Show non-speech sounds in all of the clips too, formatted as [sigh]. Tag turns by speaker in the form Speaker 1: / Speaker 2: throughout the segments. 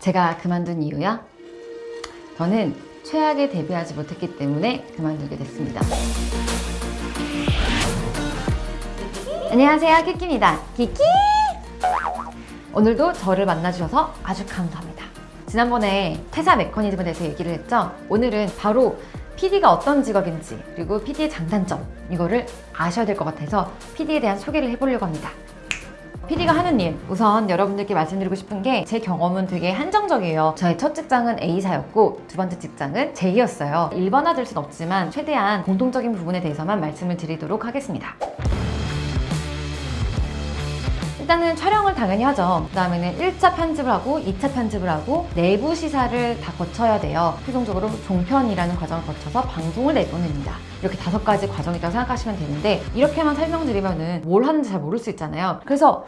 Speaker 1: 제가 그만둔 이유요? 저는 최악에 대비하지 못했기 때문에 그만두게 됐습니다. 안녕하세요 키키입니다. 키키! 오늘도 저를 만나주셔서 아주 감사합니다. 지난번에 퇴사 메커니즘에 대해서 얘기를 했죠? 오늘은 바로 PD가 어떤 직업인지 그리고 PD의 장단점 이거를 아셔야 될 것 같아서 PD에 대한 소개를 해보려고 합니다 PD가 하는 일 우선 여러분들께 말씀드리고 싶은 게 제 경험은 되게 한정적이에요. 저의 첫 직장은 A사였고 두 번째 직장은 J였어요. 일반화될 순 없지만 최대한 공통적인 부분에 대해서만 말씀을 드리도록 하겠습니다 일단은 촬영을 당연히 하죠. 그 다음에는 1차 편집을 하고 2차 편집을 하고 내부 시사를 다 거쳐야 돼요. 최종적으로 종편이라는 과정을 거쳐서 방송을 내보냅니다. 이렇게 다섯 가지 과정이 있다고 생각하시면 되는데 이렇게만 설명드리면 뭘 하는지 잘 모를 수 있잖아요. 그래서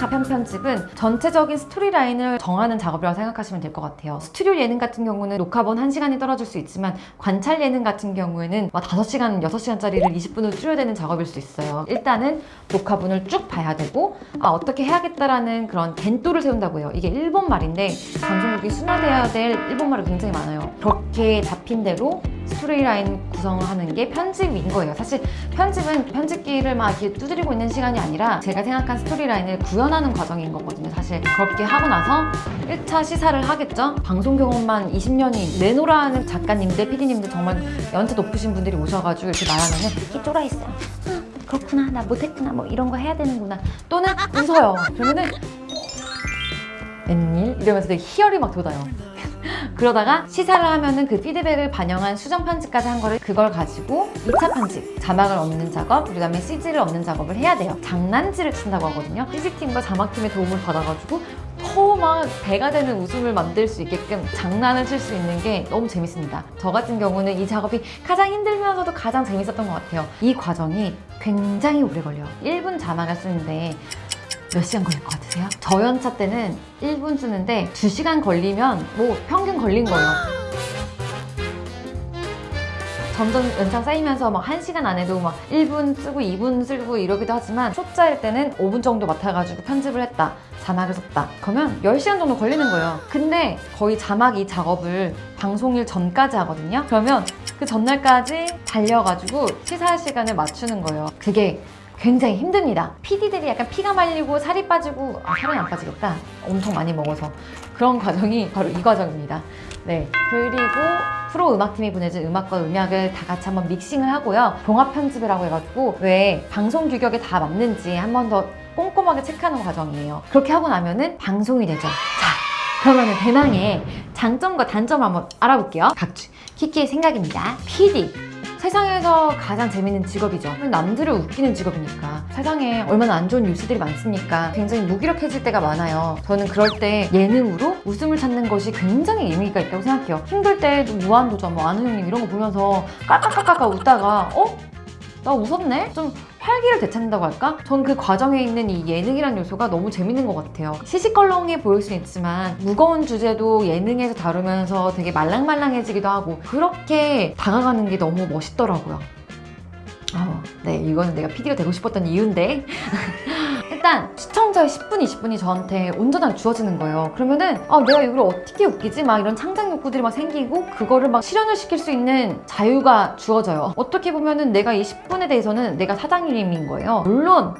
Speaker 1: 가편 편집은 전체적인 스토리라인을 정하는 작업이라고 생각하시면 될 것 같아요. 스튜디오 예능 같은 경우는 녹화본 1시간이 떨어질 수 있지만 관찰 예능 같은 경우에는 막 5시간, 6시간짜리를 20분으로 줄여야 되는 작업일 수 있어요. 일단은 녹화본을 쭉 봐야 되고 아 어떻게 해야겠다라는 그런 겐또를 세운다고 해요. 이게 일본 말인데 방송국이 순화돼야 될 일본 말이 굉장히 많아요. 그렇게 잡힌 대로 스토리라인 구성을 하는 게 편집인 거예요. 사실 편집은 편집기를 막 이렇게 두드리고 있는 시간이 아니라 제가 생각한 스토리라인을 구현하는 과정인 거거든요. 사실 그렇게 하고 나서 1차 시사를 하겠죠? 방송 경험만 20년이 내노라는 작가님들, PD님들 정말 연차 높으신 분들이 오셔가지고 이렇게 말하면은 이렇게 쫄아있어요. 아, 그렇구나. 나 못했구나. 뭐 이런 거 해야 되는구나. 또는 웃어요. 그러면은 웬일? 이러면서 되게 희열이 막 돋아요 그러다가 시사를 하면은 그 피드백을 반영한 수정 편집까지 한 거를 그걸 가지고 2차 편집 자막을 얻는 작업 그 다음에 CG를 얻는 작업을 해야 돼요. 장난질을 친다고 하거든요. CG팀과 자막팀의 도움을 받아가지고 더막 배가 되는 웃음을 만들 수 있게끔 장난을 칠 수 있는 게 너무 재밌습니다. 저 같은 경우는 이 작업이 가장 힘들면서도 가장 재밌었던 것 같아요. 이 과정이 굉장히 오래 걸려요. 1분 자막을 쓰는데 몇 시간 걸릴 것 같으세요? 저연차 때는 1분 쓰는데 2시간 걸리면 뭐 평균 걸린 거예요. 점점 연차 쌓이면서 막 1시간 안에도 막 1분 쓰고 2분 쓰고 이러기도 하지만 초짜일 때는 5분 정도 맡아가지고 편집을 했다 자막을 썼다. 그러면 10시간 정도 걸리는 거예요. 근데 거의 자막 이 작업을 방송일 전까지 하거든요. 그러면 그 전날까지 달려가지고 시사 시간을 맞추는 거예요. 그게 굉장히 힘듭니다. PD들이 약간 피가 말리고 살이 빠지고 아, 살은 안 빠지겠다. 엄청 많이 먹어서 그런 과정이 바로 이 과정입니다. 네. 그리고 프로 음악팀이 보내준 음악과 음악을 다 같이 한번 믹싱을 하고요. 종합 편집이라고 해가지고 왜 방송 규격에 다 맞는지 한 번 더 꼼꼼하게 체크하는 과정이에요. 그렇게 하고 나면은 방송이 되죠. 자 그러면은 대망의 장점과 단점을 한번 알아볼게요. 각주 키키의 생각입니다. PD 세상에서 가장 재밌는 직업이죠. 남들을 웃기는 직업이니까. 세상에 얼마나 안 좋은 뉴스들이 많습니까? 굉장히 무기력해질 때가 많아요. 저는 그럴 때 예능으로 웃음을 찾는 것이 굉장히 의미가 있다고 생각해요. 힘들 때도 무한도전 뭐 아는 형님 이런 거 보면서 깔깔깔깔 웃다가 어? 나 웃었네? 좀 활기를 되찾는다고 할까? 전 그 과정에 있는 이 예능이라는 요소가 너무 재밌는 것 같아요 시시껄렁해 보일 수 있지만 무거운 주제도 예능에서 다루면서 되게 말랑말랑해지기도 하고 그렇게 다가가는 게 너무 멋있더라고요 어, 네 이거는 내가 PD가 되고 싶었던 이유인데 [laughs] 일단 시청자의 10분, 20분이 저한테 온전하게 주어지는 거예요. 그러면은 아, 내가 이걸 어떻게 웃기지? 막 이런 창작 욕구들이 막 생기고 그거를 막 실현을 시킬 수 있는 자유가 주어져요. 어떻게 보면은 내가 이 10분에 대해서는 내가 사장님인 거예요. 물론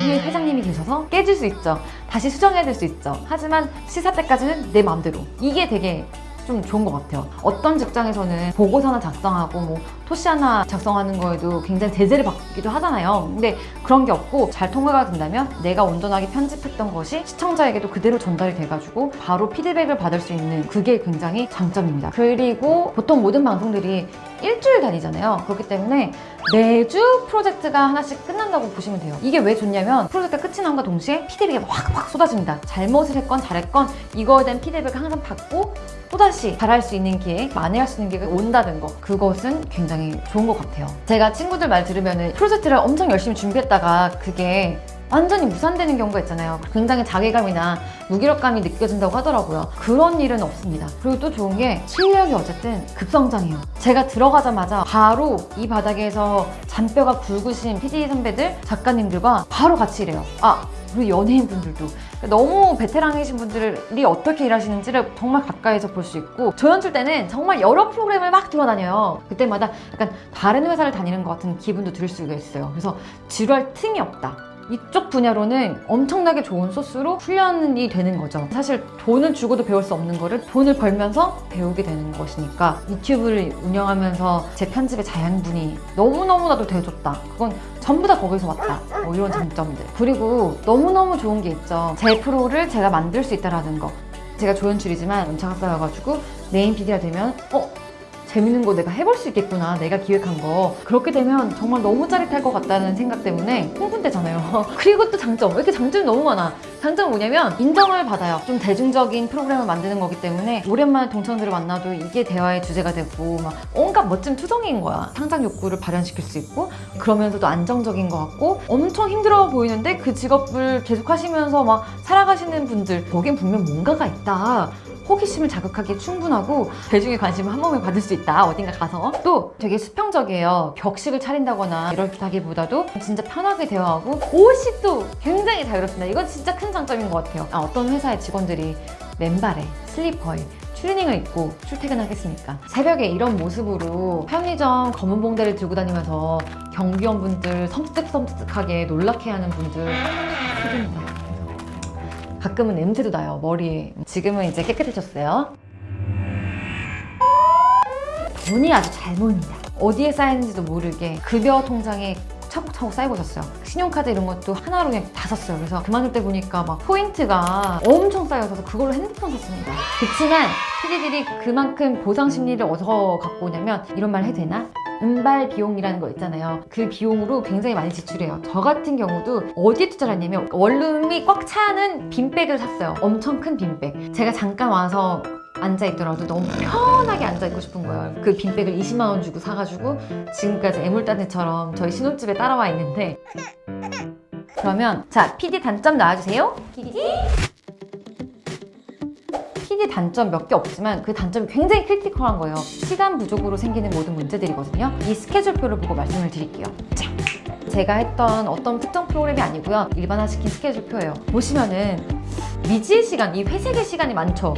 Speaker 1: 위에 회장님이 계셔서 깨질 수 있죠. 다시 수정해야 될 수 있죠. 하지만 시사 때까지는 내 마음대로. 이게 되게 좀 좋은 것 같아요. 어떤 직장에서는 보고서나 작성하고 뭐 토시 하나 작성하는 거에도 굉장히 제재를 받기도 하잖아요. 근데 그런 게 없고 잘 통과가 된다면 내가 온전하게 편집했던 것이 시청자에게도 그대로 전달이 돼가지고 바로 피드백을 받을 수 있는 그게 굉장히 장점입니다. 그리고 보통 모든 방송들이 일주일 다니잖아요. 그렇기 때문에 매주 프로젝트가 하나씩 끝난다고 보시면 돼요. 이게 왜 좋냐면 프로젝트가 끝이 남과 동시에 피드백이 확확 쏟아집니다. 잘못을 했건 잘했건 이거에 대한 피드백을 항상 받고 또다시 잘할 수 있는 기회, 만회할 수 있는 기회가 온다는 거 그것은 굉장히 좋은 것 같아요. 제가 친구들 말 들으면 프로젝트를 엄청 열심히 준비했다가 그게 완전히 무산되는 경우가 있잖아요. 굉장히 자괴감이나 무기력감이 느껴진다고 하더라고요. 그런 일은 없습니다. 그리고 또 좋은 게 실력이 어쨌든 급성장해요. 제가 들어가자마자 바로 이 바닥에서 잔뼈가 굵으신 PD 선배들, 작가님들과 바로 같이 일해요. 아, 그리고 연예인분들도 너무 베테랑이신 분들이 어떻게 일하시는지를 정말 가까이서 볼 수 있고 조연출 때는 정말 여러 프로그램을 막 돌아다녀요 그때마다 약간 다른 회사를 다니는 것 같은 기분도 들 수가 있어요 그래서 지루할 틈이 없다 이쪽 분야로는 엄청나게 좋은 소스로 훈련이 되는 거죠. 사실 돈을 주고도 배울 수 없는 거를 돈을 벌면서 배우게 되는 것이니까 유튜브를 운영하면서 제 편집의 자양분이 너무너무나도 되어줬다. 그건 전부 다 거기서 왔다. 뭐 이런 장점들. 그리고 너무너무 좋은 게 있죠. 제 프로를 제가 만들 수 있다라는 거. 제가 조연출이지만 연차가 쌓여가지고 메인 PD가 되면 어? 재밌는 거 내가 해볼 수 있겠구나 내가 기획한 거. 그렇게 되면 정말 너무 짜릿할 것 같다는 생각 때문에 흥분되잖아요. [laughs] 그리고 또 장점 왜 이렇게 장점이 너무 많아? 장점은 뭐냐면 인정을 받아요. 좀 대중적인 프로그램을 만드는 거기 때문에 오랜만에 동창들을 만나도 이게 대화의 주제가 되고 막 온갖 멋진 투성이인 거야. 상상 욕구를 발현시킬 수 있고 그러면서도 안정적인 것 같고 엄청 힘들어 보이는데 그 직업을 계속 하시면서 막 살아가시는 분들 거긴 분명 뭔가가 있다 호기심을 자극하기에 충분하고 대중의 관심을 한 몸에 받을 수 있다. 어딘가 가서. 또 되게 수평적이에요. 격식을 차린다거나 이렇다기보다도 진짜 편하게 대화하고 옷이 또 굉장히 자유롭습니다. 이건 진짜 큰 장점인 것 같아요. 아, 어떤 회사의 직원들이 맨발에 슬리퍼에 추리닝을 입고 출퇴근하겠습니까? 새벽에 이런 모습으로 편의점 검은 봉대를 들고 다니면서 경비원분들 섬뜩섬뜩하게 놀라케하는 분들. 싫습니다. 가끔은 냄새도 나요. 머리에 지금은 이제 깨끗해졌어요. 돈이 아주 잘 모입니다. 어디에 쌓였는지도 모르게 급여 통장에 차곡차곡 쌓이고 있었어요. 신용카드 이런 것도 하나로 그냥 다 샀어요. 그래서 그만둘 때 보니까 막 포인트가 엄청 쌓여서 그걸로 핸드폰 샀습니다. 그렇지만 PD들이 그만큼 보상 심리를 어디서 갖고 오냐면 이런 말 해도 되나? 시발 비용이라는 거 있잖아요. 그 비용으로 굉장히 많이 지출해요. 저 같은 경우도 어디에 투자를 했냐면 원룸이 꽉 차는 bean bag을 샀어요. 엄청 큰 bean bag. 제가 잠깐 와서 앉아있더라도 너무 편하게 앉아있고 싶은 거예요. 그 bean bag을 20만 원 주고 사가지고 지금까지 애물단지처럼 저희 신혼집에 따라와 있는데. 그러면 자 PD 단점 나와주세요. PD PD 단점 몇 개 없지만 그 단점이 굉장히 critical한 거예요. 시간 부족으로 생기는 모든 문제들이거든요. 이 스케줄표를 보고 말씀을 드릴게요. 자, 제가 했던 어떤 특정 프로그램이 아니고요. 일반화시킨 스케줄표예요. 보시면은 미지의 시간, 이 회색의 시간이 많죠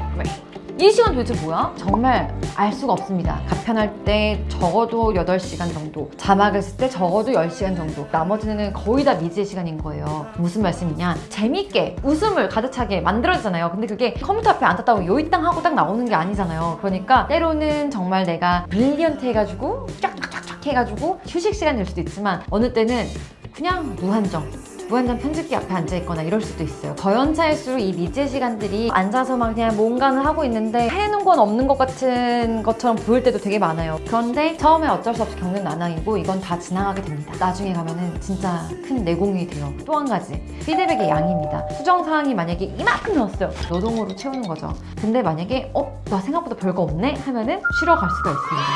Speaker 1: 이 시간 도대체 뭐야? 정말 알 수가 없습니다. 가편할 때 적어도 8시간 정도 자막을 쓸 때 적어도 10시간 정도 나머지는 거의 다 미지의 시간인 거예요. 무슨 말씀이냐 재밌게 웃음을 가득 차게 만들어지잖아요. 근데 그게 컴퓨터 앞에 앉았다고 요이땅 하고 딱 나오는 게 아니잖아요. 그러니까 때로는 정말 내가 brilliant 해가지고 쫙쫙쫙쫙 해가지고 휴식 시간 될 수도 있지만 어느 때는 그냥 무한정 무한정 편집기 앞에 앉아있거나 이럴 수도 있어요. 더 연차일수록 이 미지의 시간들이 앉아서만 그냥 뭔가는 하고 있는데 해놓은 건 없는 것 같은 것처럼 보일 때도 되게 많아요. 그런데 처음에 어쩔 수 없이 겪는 난항이고 이건 다 지나가게 됩니다. 나중에 가면은 진짜 큰 내공이 돼요. 또 한 가지. 피드백의 양입니다. 수정 사항이 만약에 이만큼 넣었어요. 노동으로 채우는 거죠. 근데 만약에 어? 나 생각보다 별거 없네? 하면은 쉬러 갈 수가 있습니다.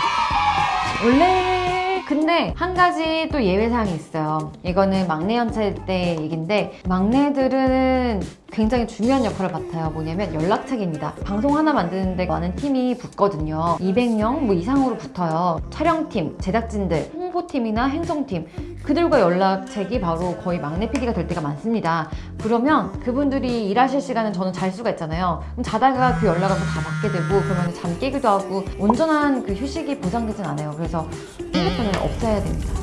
Speaker 1: 원래 근데 한 가지 또 예외사항이 있어요. 이거는 막내 연차일 때 얘기인데 막내들은 굉장히 중요한 역할을 맡아요. 뭐냐면 연락책입니다. 방송 하나 만드는데 많은 팀이 붙거든요. 200명 뭐 이상으로 붙어요. 촬영팀, 제작진들, 홍보팀이나 행정팀. 그들과 연락책이 바로 거의 막내 PD가 될 때가 많습니다. 그러면 그분들이 일하실 시간은 저는 잘 수가 있잖아요. 그럼 자다가 그 연락을 다 받게 되고 그러면 잠 깨기도 하고 온전한 그 휴식이 보장되진 않아요. 그래서 핸드폰을 없애야 됩니다.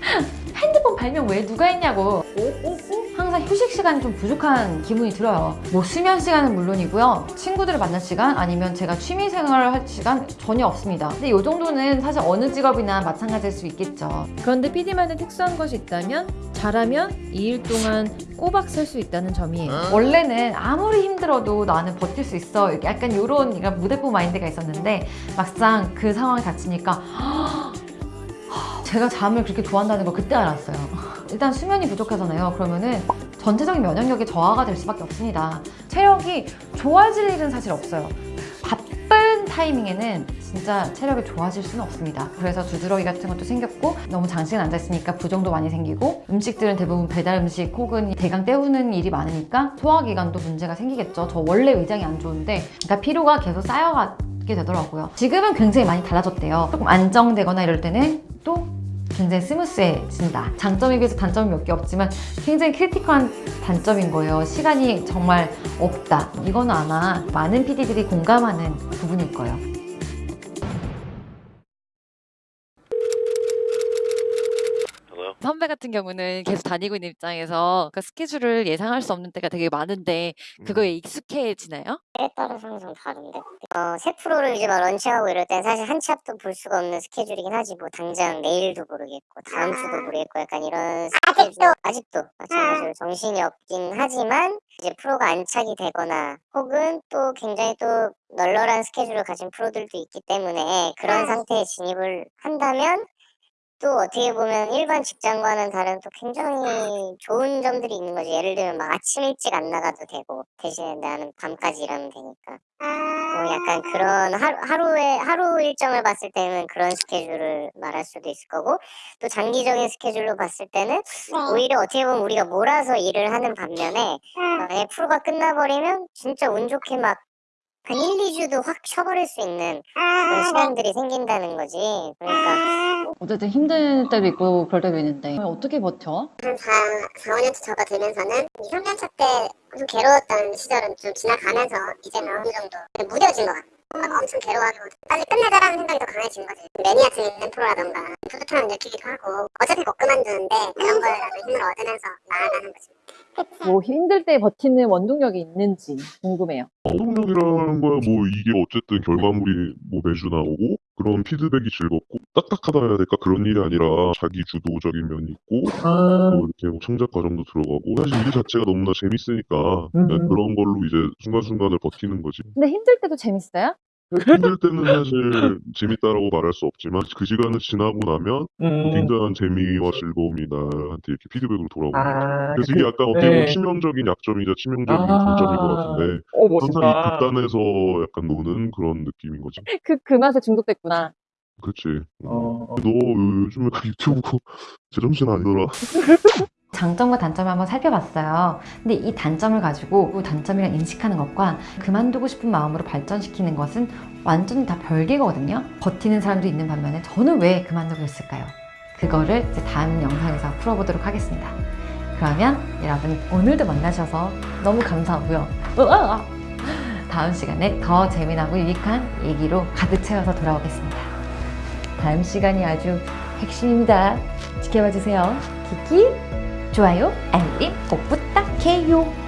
Speaker 1: [laughs] 핸드폰 발명 왜 누가 했냐고. 항상 휴식 시간이 좀 부족한 기분이 들어요. 뭐 수면 시간은 물론이고요. 친구들을 만날 시간 아니면 제가 취미 생활을 할 시간 전혀 없습니다. 근데 이 정도는 사실 어느 직업이나 마찬가지일 수 있겠죠.
Speaker 2: 그런데 PD만의 특수한 것이 있다면? 잘하면 2일 동안 꼬박 설수 있다는 점이에요.
Speaker 1: 원래는 아무리 힘들어도 나는 버틸 수 있어. 약간 이런 무대뽀 마인드가 있었는데 막상 그 상황에 닥치니까 제가 잠을 그렇게 좋아한다는 걸 그때 알았어요. 일단 수면이 부족하잖아요. 그러면은 전체적인 면역력이 저하가 될 수밖에 없습니다. 체력이 좋아질 일은 사실 없어요 타이밍에는 진짜 체력이 좋아질 수는 없습니다. 그래서 두드러기 같은 것도 생겼고 너무 장시간 앉아있으니까 부종도 많이 생기고 음식들은 대부분 배달 음식 혹은 대강 때우는 일이 많으니까 소화기관도 문제가 생기겠죠. 저 원래 위장이 안 좋은데 그러니까 피로가 계속 쌓여가게 되더라고요. 지금은 굉장히 많이 달라졌대요. 조금 안정되거나 이럴 때는 또 굉장히 smooth해진다. 장점에 비해서 단점이 몇 개 없지만 굉장히 critical한 단점인 거예요. 시간이 정말 없다. 이거는 아마 많은 PD들이 공감하는 부분일 거예요.
Speaker 2: 선배 같은 경우는 계속 다니고 있는 입장에서 그 스케줄을 예상할 수 없는 때가 되게 많은데 그거에 익숙해지나요?
Speaker 3: 때에 따라서 항상 다른데. 어, 새 프로를 이제 막 launching하고 이럴 땐 사실 한치 앞도 볼 수가 없는 스케줄이긴 하지. 뭐 당장 내일도 모르겠고 다음 주도 모르겠고 약간 이런 스케줄. 아직도? 마찬가지로 정신이 없긴 하지만 이제 프로가 안착이 되거나 혹은 또 굉장히 또 널널한 스케줄을 가진 프로들도 있기 때문에 그런 상태에 진입을 한다면 또 어떻게 보면 일반 직장과는 다른 또 굉장히 좋은 점들이 있는 거지. 예를 들면 막 아침 일찍 안 나가도 되고 대신에 나는 밤까지 일하면 되니까. 뭐 약간 그런 하루, 하루에 하루 일정을 봤을 때는 그런 스케줄을 말할 수도 있을 거고 또 장기적인 스케줄로 봤을 때는 오히려 어떻게 보면 우리가 몰아서 일을 하는 반면에 만약에 프로가 끝나버리면 진짜 운 좋게 막 한 1, 2주도 확 쉬어버릴 수 있는 그런 시간들이 생긴다는 거지. 그러니까
Speaker 1: 어쨌든 힘들 때도 있고 그럴 때도 있는데 어떻게 버텨?
Speaker 3: 한 4, 4, 5년차 접어들면서는 2, 3년차 때좀 괴로웠던 시절은 좀 지나가면서 이제는 어느 정도 무뎌진 것 같아. 막 엄청 괴로워하고 빨리 끝내자라는 생각이 더 강해진 거지. 매니아층 있는 프로라던가 뿌듯함을 느끼기도 하고 어차피 못 그만두는데 그런 거라도 힘을 얻으면서 나아가는 거지.
Speaker 4: 뭐 힘들 때 버티는 원동력이 있는지 궁금해요.
Speaker 5: 원동력이라는 거야 뭐 이게 어쨌든 결과물이 뭐 매주 나오고 그런 피드백이 즐겁고 딱딱하다 해야 될까 그런 일이 아니라 자기 주도적인 면이 있고 또 이렇게 뭐 창작 과정도 들어가고 사실 일 자체가 너무나 재밌으니까
Speaker 4: 음.
Speaker 5: 그런 걸로 이제 순간순간을 버티는 거지
Speaker 4: 근데 힘들 때도 재밌어요?
Speaker 5: 힘들 때는 사실 재밌다라고 말할 수 없지만 그 시간을 지나고 나면
Speaker 4: 음.
Speaker 5: 굉장한 재미와 즐거움이 나한테 이렇게 피드백으로 돌아오는 거지
Speaker 4: 아,
Speaker 5: 그래서 이게 약간 어떻게 보면
Speaker 4: 네.
Speaker 5: 치명적인 약점이자 치명적인
Speaker 4: 아.
Speaker 5: 장점인 것 같은데
Speaker 4: 오
Speaker 5: 항상 이 극단에서 약간 노는 그런 느낌인 거지.
Speaker 4: 그, 그 맛에 중독됐구나.
Speaker 5: 그렇지.
Speaker 4: 어.
Speaker 5: 너 요- 요즘에 그 유튜브 [laughs] 제정신 아니더라. [laughs]
Speaker 1: 장점과 단점을 한번 살펴봤어요. 근데 이 단점을 가지고 그 단점이라 인식하는 것과 그만두고 싶은 마음으로 발전시키는 것은 완전히 다 별개거든요. 버티는 사람도 있는 반면에 저는 왜 그만두고 했을까요? 그거를 이제 다음 영상에서 풀어보도록 하겠습니다. 그러면 여러분 오늘도 만나셔서 너무 감사하고요. 다음 시간에 더 재미나고 유익한 얘기로 가득 채워서 돌아오겠습니다. 다음 시간이 아주 핵심입니다. 지켜봐 주세요. 키키 좋아요, 알림 꼭 부탁해요.